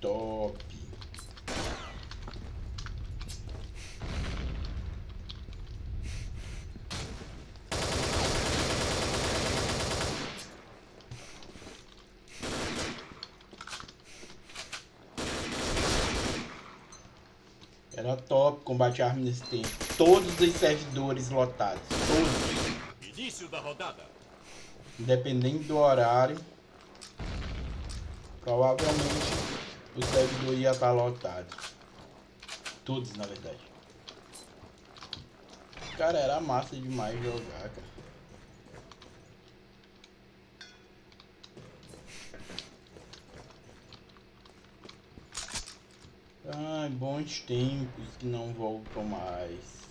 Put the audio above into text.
top. Era top combate arma nesse tempo. Todos os servidores lotados. Todos. Início da rodada. Independente do horário. Provavelmente o servidor ia estar lotado. Todos, na verdade. Cara, era massa demais jogar, cara. Ai, bons tempos que não voltam mais.